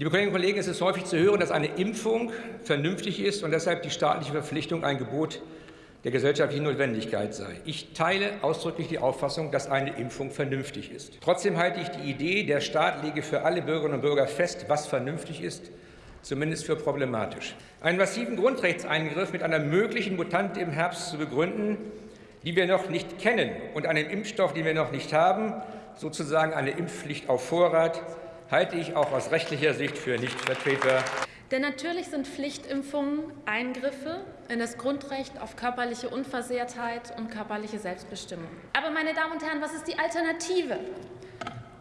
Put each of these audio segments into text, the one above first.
Liebe Kolleginnen und Kollegen, es ist häufig zu hören, dass eine Impfung vernünftig ist und deshalb die staatliche Verpflichtung ein Gebot der gesellschaftlichen Notwendigkeit sei. Ich teile ausdrücklich die Auffassung, dass eine Impfung vernünftig ist. Trotzdem halte ich die Idee, der Staat lege für alle Bürgerinnen und Bürger fest, was vernünftig ist, zumindest für problematisch. Einen massiven Grundrechtseingriff mit einer möglichen Mutante im Herbst zu begründen, die wir noch nicht kennen, und einen Impfstoff, den wir noch nicht haben, sozusagen eine Impfpflicht auf Vorrat, halte ich auch aus rechtlicher Sicht für nicht vertretbar. Denn natürlich sind Pflichtimpfungen Eingriffe in das Grundrecht auf körperliche Unversehrtheit und körperliche Selbstbestimmung. Aber, meine Damen und Herren, was ist die Alternative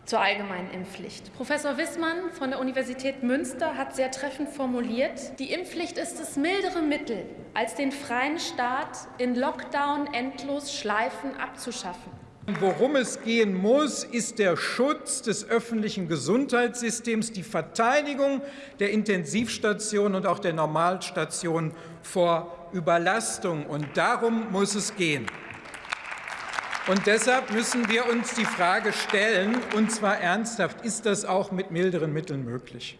zur allgemeinen Impfpflicht? Professor Wissmann von der Universität Münster hat sehr treffend formuliert, die Impfpflicht ist das mildere Mittel, als den freien Staat in Lockdown endlos Schleifen abzuschaffen. Worum es gehen muss, ist der Schutz des öffentlichen Gesundheitssystems, die Verteidigung der Intensivstationen und auch der Normalstationen vor Überlastung. Und darum muss es gehen. Und deshalb müssen wir uns die Frage stellen, und zwar ernsthaft, ist das auch mit milderen Mitteln möglich?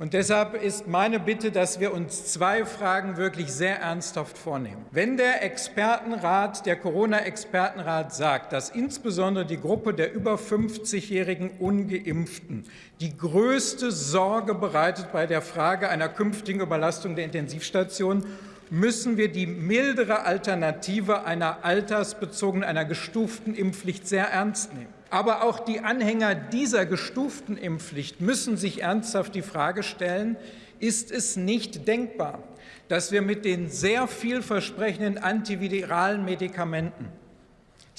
Und deshalb ist meine Bitte, dass wir uns zwei Fragen wirklich sehr ernsthaft vornehmen. Wenn der Expertenrat, der Corona-Expertenrat sagt, dass insbesondere die Gruppe der über 50-jährigen Ungeimpften die größte Sorge bereitet bei der Frage einer künftigen Überlastung der Intensivstationen, müssen wir die mildere Alternative einer altersbezogenen, einer gestuften Impfpflicht sehr ernst nehmen. Aber auch die Anhänger dieser gestuften Impfpflicht müssen sich ernsthaft die Frage stellen, ist es nicht denkbar, dass wir mit den sehr vielversprechenden antiviralen Medikamenten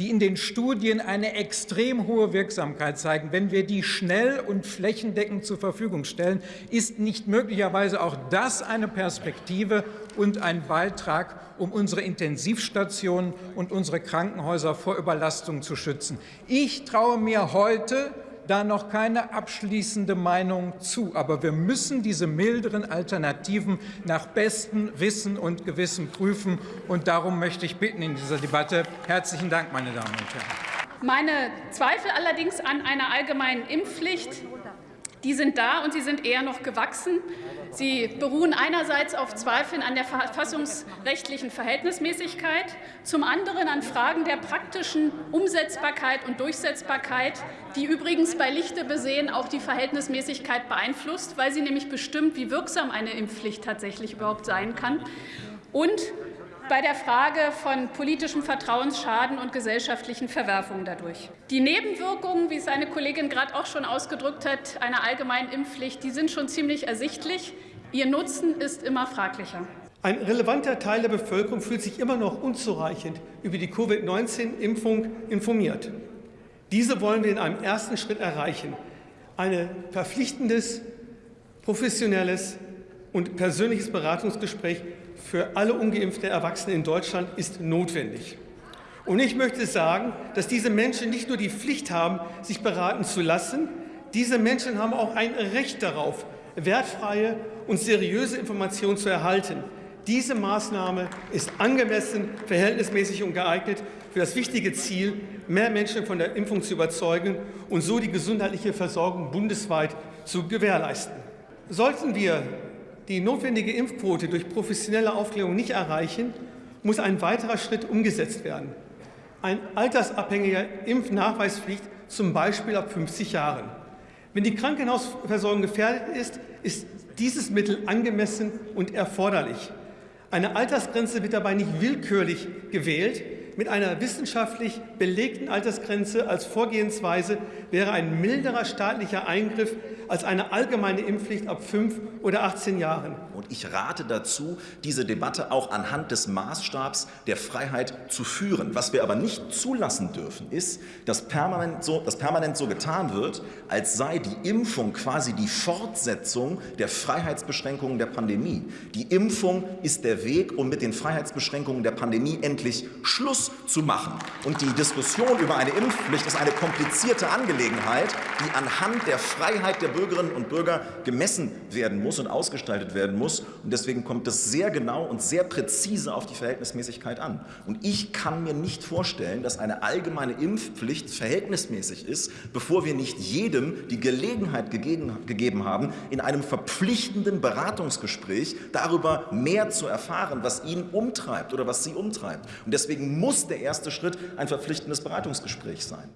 die in den Studien eine extrem hohe Wirksamkeit zeigen, wenn wir die schnell und flächendeckend zur Verfügung stellen, ist nicht möglicherweise auch das eine Perspektive und ein Beitrag, um unsere Intensivstationen und unsere Krankenhäuser vor Überlastung zu schützen. Ich traue mir heute da noch keine abschließende Meinung zu. Aber wir müssen diese milderen Alternativen nach bestem Wissen und Gewissen prüfen. Und darum möchte ich bitten in dieser Debatte. Herzlichen Dank, meine Damen und Herren. Meine Zweifel allerdings an einer allgemeinen Impfpflicht die sind da und sie sind eher noch gewachsen. Sie beruhen einerseits auf Zweifeln an der verfassungsrechtlichen Verhältnismäßigkeit, zum anderen an Fragen der praktischen Umsetzbarkeit und Durchsetzbarkeit, die übrigens bei Lichte besehen auch die Verhältnismäßigkeit beeinflusst, weil sie nämlich bestimmt, wie wirksam eine Impfpflicht tatsächlich überhaupt sein kann. Und bei der Frage von politischem Vertrauensschaden und gesellschaftlichen Verwerfungen dadurch. Die Nebenwirkungen, wie es eine Kollegin gerade auch schon ausgedrückt hat, einer allgemeinen Impfpflicht, die sind schon ziemlich ersichtlich. Ihr Nutzen ist immer fraglicher. Ein relevanter Teil der Bevölkerung fühlt sich immer noch unzureichend über die Covid-19-Impfung informiert. Diese wollen wir in einem ersten Schritt erreichen. Ein verpflichtendes, professionelles und persönliches Beratungsgespräch für alle ungeimpften Erwachsenen in Deutschland ist notwendig. Und ich möchte sagen, dass diese Menschen nicht nur die Pflicht haben, sich beraten zu lassen, diese Menschen haben auch ein Recht darauf, wertfreie und seriöse Informationen zu erhalten. Diese Maßnahme ist angemessen, verhältnismäßig und geeignet für das wichtige Ziel, mehr Menschen von der Impfung zu überzeugen und so die gesundheitliche Versorgung bundesweit zu gewährleisten. Sollten wir die notwendige Impfquote durch professionelle Aufklärung nicht erreichen, muss ein weiterer Schritt umgesetzt werden. Ein altersabhängiger Impfnachweispflicht, zum Beispiel ab 50 Jahren. Wenn die Krankenhausversorgung gefährdet ist, ist dieses Mittel angemessen und erforderlich. Eine Altersgrenze wird dabei nicht willkürlich gewählt. Mit einer wissenschaftlich belegten Altersgrenze als Vorgehensweise wäre ein milderer staatlicher Eingriff als eine allgemeine Impfpflicht ab 5 oder 18 Jahren. Und ich rate dazu, diese Debatte auch anhand des Maßstabs der Freiheit zu führen. Was wir aber nicht zulassen dürfen, ist, dass permanent so, dass permanent so getan wird, als sei die Impfung quasi die Fortsetzung der Freiheitsbeschränkungen der Pandemie. Die Impfung ist der Weg, um mit den Freiheitsbeschränkungen der Pandemie endlich Schluss zu machen. Und die Diskussion über eine Impfpflicht ist eine komplizierte Angelegenheit, die anhand der Freiheit der Bürger Bürgerinnen und Bürger gemessen werden muss und ausgestaltet werden muss. Und deswegen kommt es sehr genau und sehr präzise auf die Verhältnismäßigkeit an. Und ich kann mir nicht vorstellen, dass eine allgemeine Impfpflicht verhältnismäßig ist, bevor wir nicht jedem die Gelegenheit gegeben, haben, in einem verpflichtenden Beratungsgespräch darüber mehr zu erfahren, was ihn umtreibt oder was sie umtreibt. Und deswegen muss der erste Schritt ein verpflichtendes Beratungsgespräch sein.